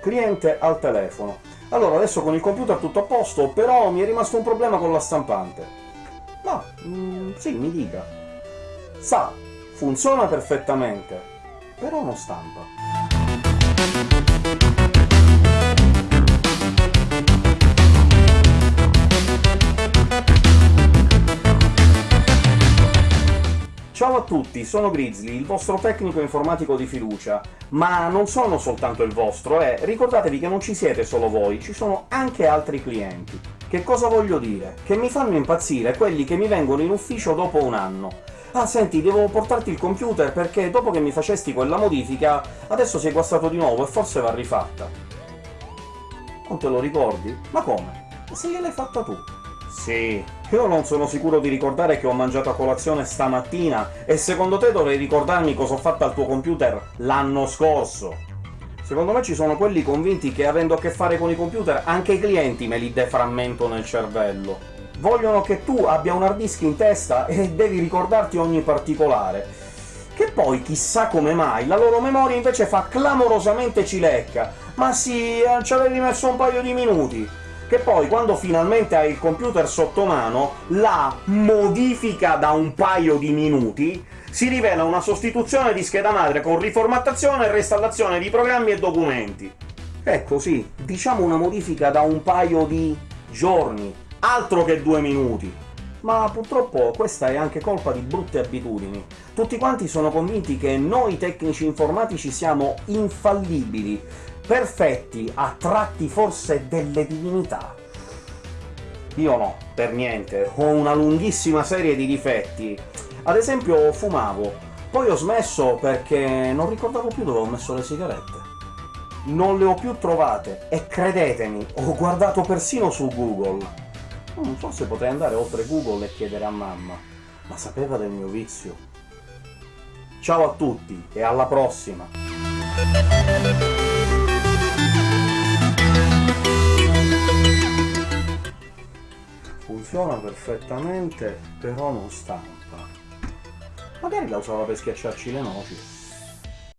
cliente al telefono. Allora, adesso con il computer tutto a posto, però mi è rimasto un problema con la stampante. Ma, mm, sì, mi dica. Sa, funziona perfettamente, però non stampa. Ciao a tutti, sono Grizzly, il vostro tecnico informatico di fiducia. Ma non sono soltanto il vostro, eh! Ricordatevi che non ci siete solo voi, ci sono anche altri clienti. Che cosa voglio dire? Che mi fanno impazzire quelli che mi vengono in ufficio dopo un anno. Ah, senti, devo portarti il computer perché dopo che mi facesti quella modifica adesso sei guastato di nuovo e forse va rifatta. Non te lo ricordi? Ma come? Se gliel'hai fatta tu. Sì, io non sono sicuro di ricordare che ho mangiato a colazione stamattina, e secondo te dovrei ricordarmi cosa ho fatto al tuo computer l'anno scorso? Secondo me ci sono quelli convinti che avendo a che fare con i computer anche i clienti me li deframmento nel cervello. Vogliono che tu abbia un hard disk in testa e devi ricordarti ogni particolare. Che poi, chissà come mai, la loro memoria invece fa clamorosamente cilecca. Ma sì, eh, ci avevi messo un paio di minuti che poi quando finalmente hai il computer sotto mano, la modifica da un paio di minuti si rivela una sostituzione di scheda madre con riformattazione e reinstallazione di programmi e documenti. Ecco sì, diciamo una modifica da un paio di giorni, altro che due minuti. Ma purtroppo questa è anche colpa di brutte abitudini. Tutti quanti sono convinti che noi tecnici informatici siamo infallibili, perfetti, a tratti forse delle divinità. Io no, per niente, ho una lunghissima serie di difetti. Ad esempio fumavo, poi ho smesso perché non ricordavo più dove ho messo le sigarette. Non le ho più trovate, e credetemi, ho guardato persino su Google. Non so se potrei andare oltre Google e chiedere a mamma, ma sapeva del mio vizio. Ciao a tutti, e alla prossima! Funziona perfettamente, però non stampa. Magari la usava per schiacciarci le noci.